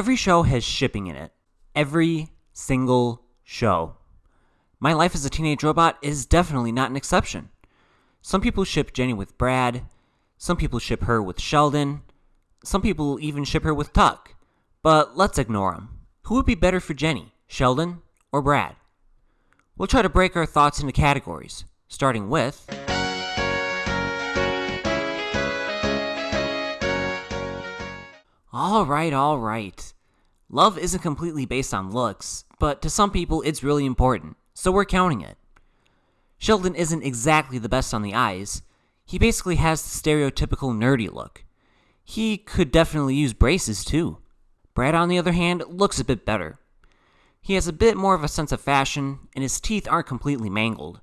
Every show has shipping in it. Every single show. My Life as a Teenage Robot is definitely not an exception. Some people ship Jenny with Brad, some people ship her with Sheldon, some people even ship her with Tuck. But let's ignore them. Who would be better for Jenny, Sheldon or Brad? We'll try to break our thoughts into categories, starting with. Alright, alright. Love isn't completely based on looks, but to some people it's really important, so we're counting it. Sheldon isn't exactly the best on the eyes. He basically has the stereotypical nerdy look. He could definitely use braces too. Brad, on the other hand, looks a bit better. He has a bit more of a sense of fashion, and his teeth aren't completely mangled.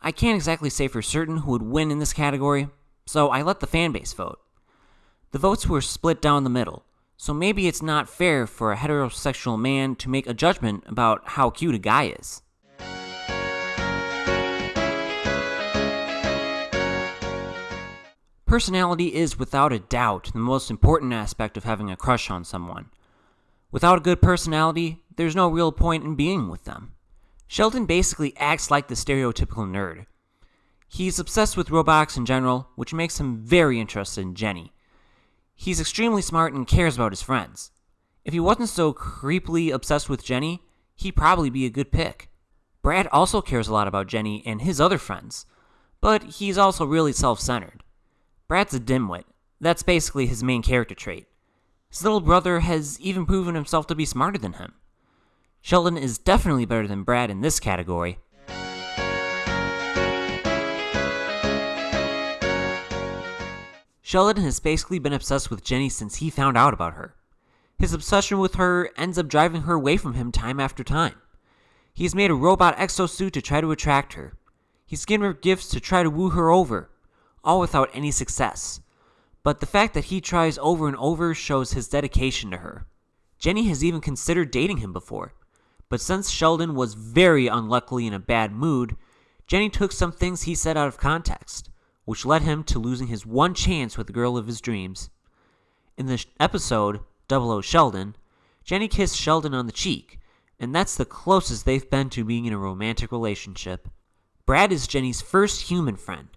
I can't exactly say for certain who would win in this category, so I let the fanbase vote. The votes were split down the middle, so maybe it's not fair for a heterosexual man to make a judgment about how cute a guy is. Personality is without a doubt the most important aspect of having a crush on someone. Without a good personality, there's no real point in being with them. Sheldon basically acts like the stereotypical nerd. He's obsessed with robots in general, which makes him very interested in Jenny. He's extremely smart and cares about his friends. If he wasn't so creepily obsessed with Jenny, he'd probably be a good pick. Brad also cares a lot about Jenny and his other friends, but he's also really self centered. Brad's a dimwit. That's basically his main character trait. His little brother has even proven himself to be smarter than him. Sheldon is definitely better than Brad in this category. Sheldon has basically been obsessed with Jenny since he found out about her. His obsession with her ends up driving her away from him time after time. He has made a robot exosuit to try to attract her. He's given her gifts to try to woo her over, all without any success. But the fact that he tries over and over shows his dedication to her. Jenny has even considered dating him before, but since Sheldon was very unluckily in a bad mood, Jenny took some things he said out of context which led him to losing his one chance with the girl of his dreams. In the episode, Double O Sheldon, Jenny kissed Sheldon on the cheek, and that's the closest they've been to being in a romantic relationship. Brad is Jenny's first human friend.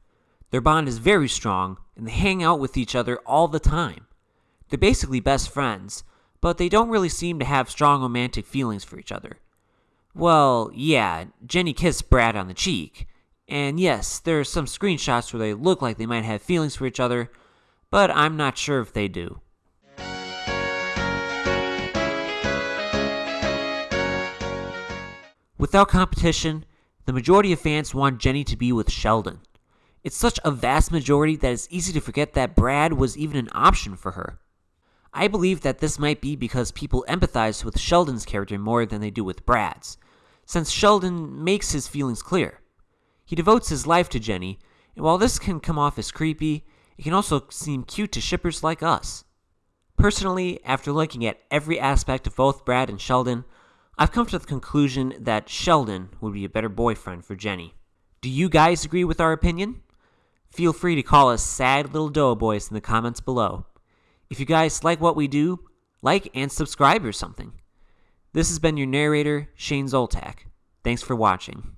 Their bond is very strong, and they hang out with each other all the time. They're basically best friends, but they don't really seem to have strong romantic feelings for each other. Well, yeah, Jenny kissed Brad on the cheek, and yes, there are some screenshots where they look like they might have feelings for each other, but I'm not sure if they do. Without competition, the majority of fans want Jenny to be with Sheldon. It's such a vast majority that it's easy to forget that Brad was even an option for her. I believe that this might be because people empathize with Sheldon's character more than they do with Brad's, since Sheldon makes his feelings clear. He devotes his life to Jenny, and while this can come off as creepy, it can also seem cute to shippers like us. Personally, after looking at every aspect of both Brad and Sheldon, I've come to the conclusion that Sheldon would be a better boyfriend for Jenny. Do you guys agree with our opinion? Feel free to call us sad little doughboys in the comments below. If you guys like what we do, like and subscribe or something. This has been your narrator, Shane Zoltak. Thanks for watching.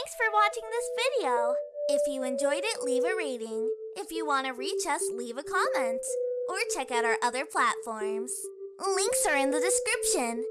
Thanks for watching this video. If you enjoyed it, leave a rating. If you want to reach us, leave a comment. Or check out our other platforms. Links are in the description.